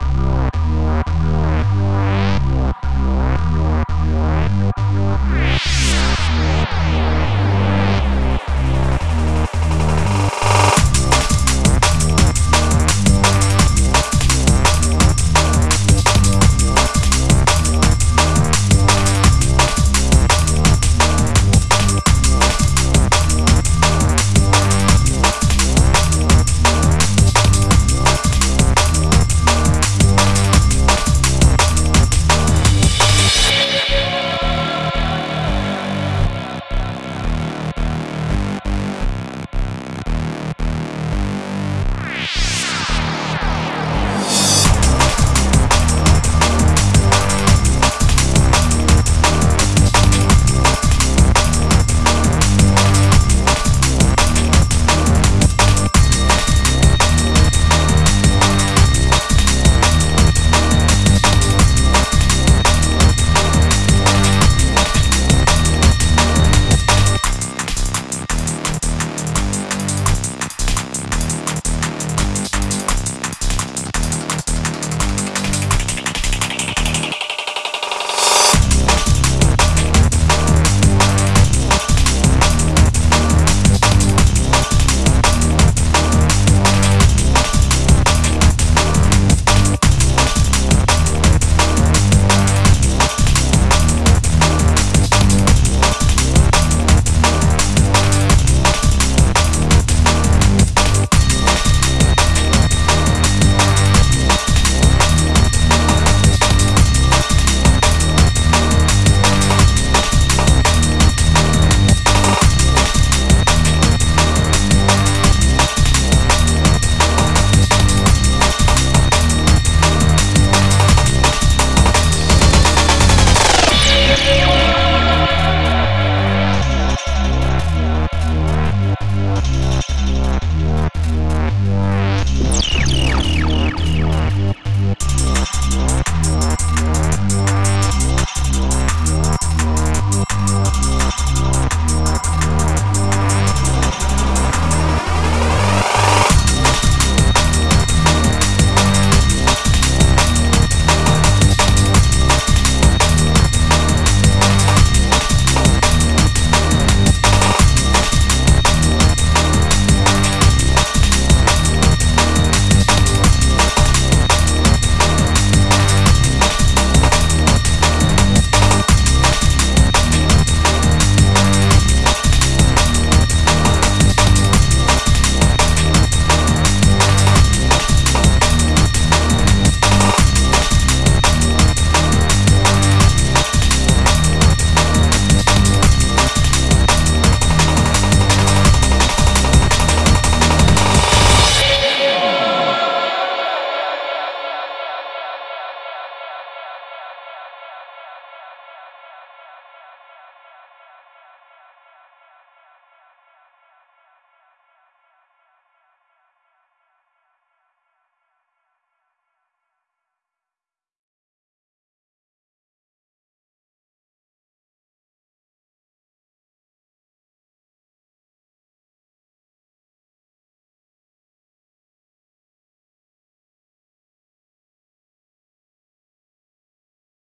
Yeah.